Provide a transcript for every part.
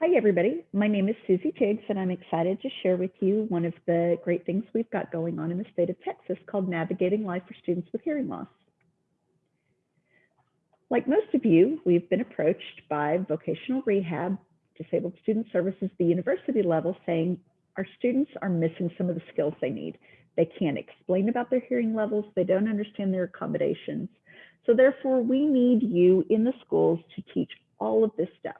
Hi, everybody. My name is Susie Tiggs, and I'm excited to share with you one of the great things we've got going on in the state of Texas called Navigating Life for Students with Hearing Loss. Like most of you, we've been approached by vocational rehab, disabled student services, the university level, saying our students are missing some of the skills they need. They can't explain about their hearing levels, they don't understand their accommodations. So therefore, we need you in the schools to teach all of this stuff.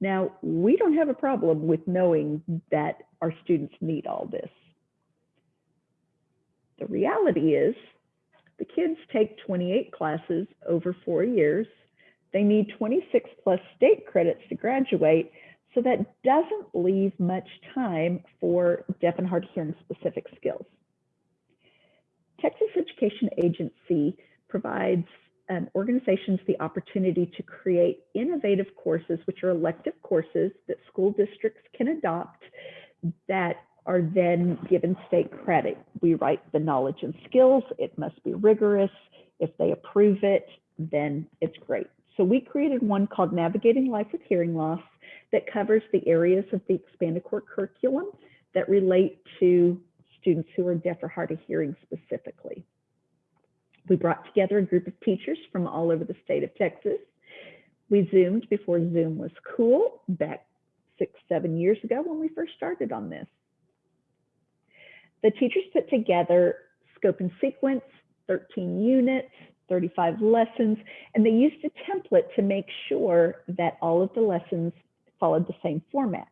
Now, we don't have a problem with knowing that our students need all this. The reality is the kids take 28 classes over four years. They need 26 plus state credits to graduate. So that doesn't leave much time for deaf and hard of hearing specific skills. Texas Education Agency provides um, organizations the opportunity to create innovative courses, which are elective courses that school districts can adopt that are then given state credit. We write the knowledge and skills. It must be rigorous. If they approve it, then it's great. So we created one called Navigating Life with Hearing Loss that covers the areas of the expanded core curriculum that relate to students who are deaf or hard of hearing specifically. We brought together a group of teachers from all over the state of Texas. We Zoomed before Zoom was cool back six, seven years ago when we first started on this. The teachers put together scope and sequence, 13 units, 35 lessons, and they used a template to make sure that all of the lessons followed the same format.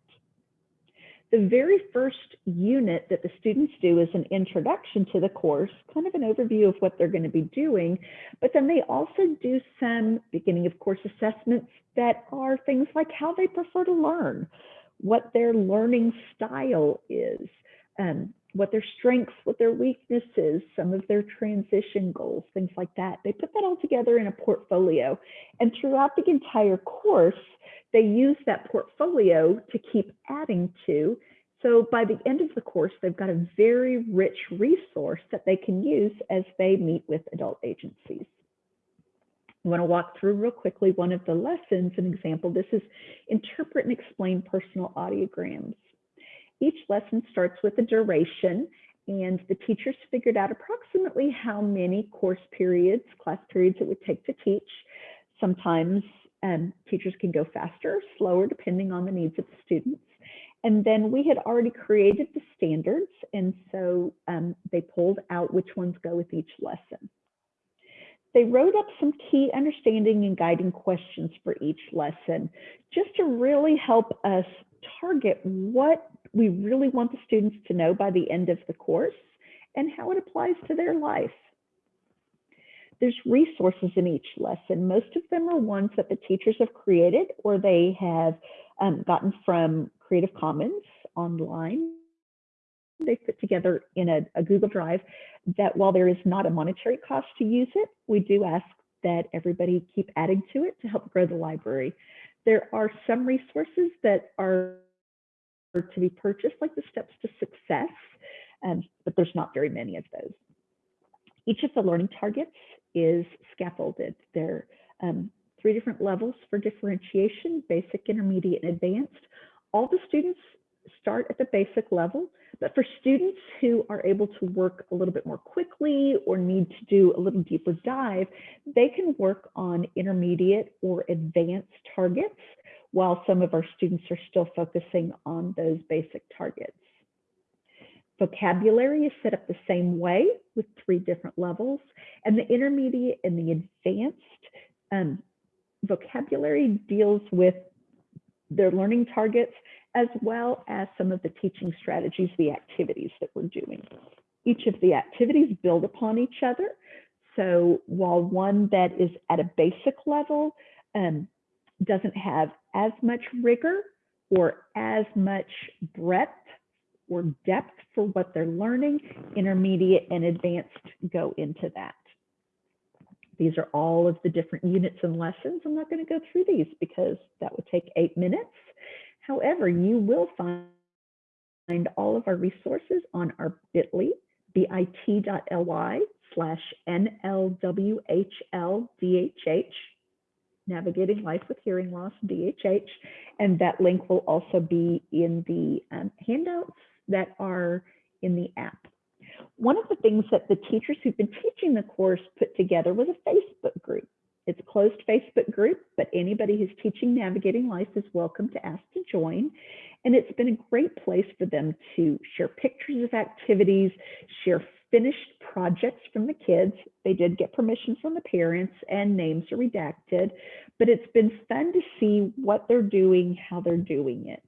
The very first unit that the students do is an introduction to the course, kind of an overview of what they're going to be doing, but then they also do some beginning of course assessments that are things like how they prefer to learn, what their learning style is, um, what their strengths, what their weaknesses, some of their transition goals, things like that. They put that all together in a portfolio. And throughout the entire course, they use that portfolio to keep adding to. So by the end of the course, they've got a very rich resource that they can use as they meet with adult agencies. I want to walk through real quickly one of the lessons, an example. This is interpret and explain personal audiograms. Each lesson starts with a duration and the teachers figured out approximately how many course periods, class periods it would take to teach. Sometimes um, teachers can go faster or slower depending on the needs of the students. And then we had already created the standards, and so um, they pulled out which ones go with each lesson. They wrote up some key understanding and guiding questions for each lesson, just to really help us target what we really want the students to know by the end of the course and how it applies to their life. There's resources in each lesson. Most of them are ones that the teachers have created or they have um, gotten from Creative Commons online. They put together in a, a Google Drive that while there is not a monetary cost to use it, we do ask that everybody keep adding to it to help grow the library. There are some resources that are to be purchased, like the Steps to Success, um, but there's not very many of those. Each of the learning targets is scaffolded. There are um, three different levels for differentiation, basic, intermediate, and advanced. All the students start at the basic level, but for students who are able to work a little bit more quickly or need to do a little deeper dive, they can work on intermediate or advanced targets while some of our students are still focusing on those basic targets. Vocabulary is set up the same way with three different levels, and the intermediate and the advanced um, vocabulary deals with their learning targets as well as some of the teaching strategies, the activities that we're doing. Each of the activities build upon each other. So while one that is at a basic level um, doesn't have as much rigor or as much breadth or depth for what they're learning, intermediate and advanced go into that. These are all of the different units and lessons. I'm not going to go through these because that would take eight minutes. However, you will find all of our resources on our bit.ly, bit.ly slash NLWHLDHH Navigating Life with Hearing Loss, DHH. And that link will also be in the um, handouts that are in the app. One of the things that the teachers who've been teaching the course put together was a Facebook group. It's a closed Facebook group, but anybody who's teaching Navigating Life is welcome to ask to join. And it's been a great place for them to share pictures of activities, share finished projects from the kids. They did get permission from the parents and names are redacted, but it's been fun to see what they're doing, how they're doing it.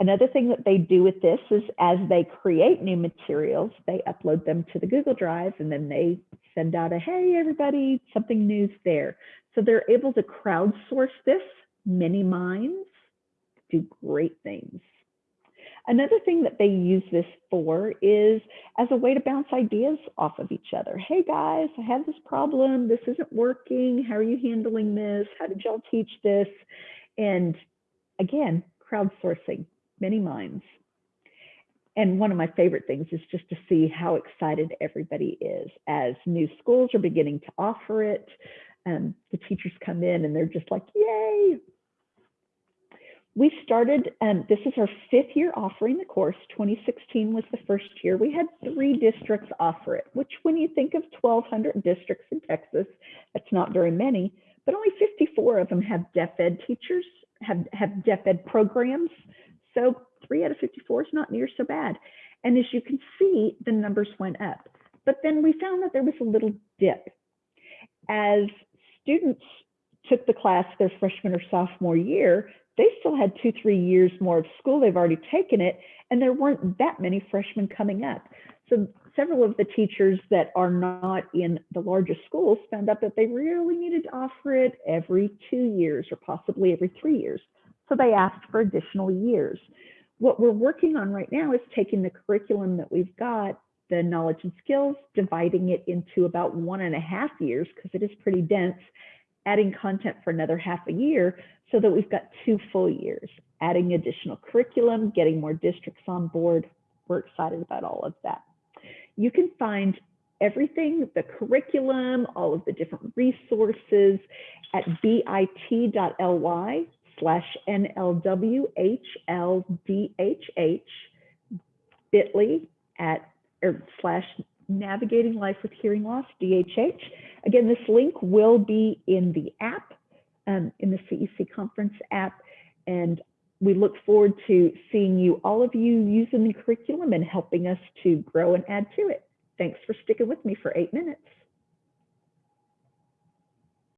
Another thing that they do with this is as they create new materials, they upload them to the Google Drive and then they send out a, hey, everybody, something new's there. So they're able to crowdsource this. Many minds do great things. Another thing that they use this for is as a way to bounce ideas off of each other. Hey guys, I have this problem. This isn't working. How are you handling this? How did y'all teach this? And again, crowdsourcing many minds. And one of my favorite things is just to see how excited everybody is as new schools are beginning to offer it. Um, the teachers come in and they're just like, yay. We started, um, this is our fifth year offering the course. 2016 was the first year. We had three districts offer it, which when you think of 1,200 districts in Texas, that's not very many, but only 54 of them have deaf ed teachers, have, have deaf ed programs. So three out of 54 is not near so bad. And as you can see, the numbers went up. But then we found that there was a little dip. As students took the class their freshman or sophomore year, they still had two, three years more of school. They've already taken it, and there weren't that many freshmen coming up. So several of the teachers that are not in the largest schools found out that they really needed to offer it every two years or possibly every three years. So they asked for additional years. What we're working on right now is taking the curriculum that we've got, the knowledge and skills, dividing it into about one and a half years because it is pretty dense, adding content for another half a year so that we've got two full years, adding additional curriculum, getting more districts on board. We're excited about all of that. You can find everything, the curriculum, all of the different resources at bit.ly slash NLWHLDHH, bit.ly at or slash navigating life with hearing loss, DHH. Again, this link will be in the app, um, in the CEC conference app, and we look forward to seeing you, all of you using the curriculum and helping us to grow and add to it. Thanks for sticking with me for eight minutes.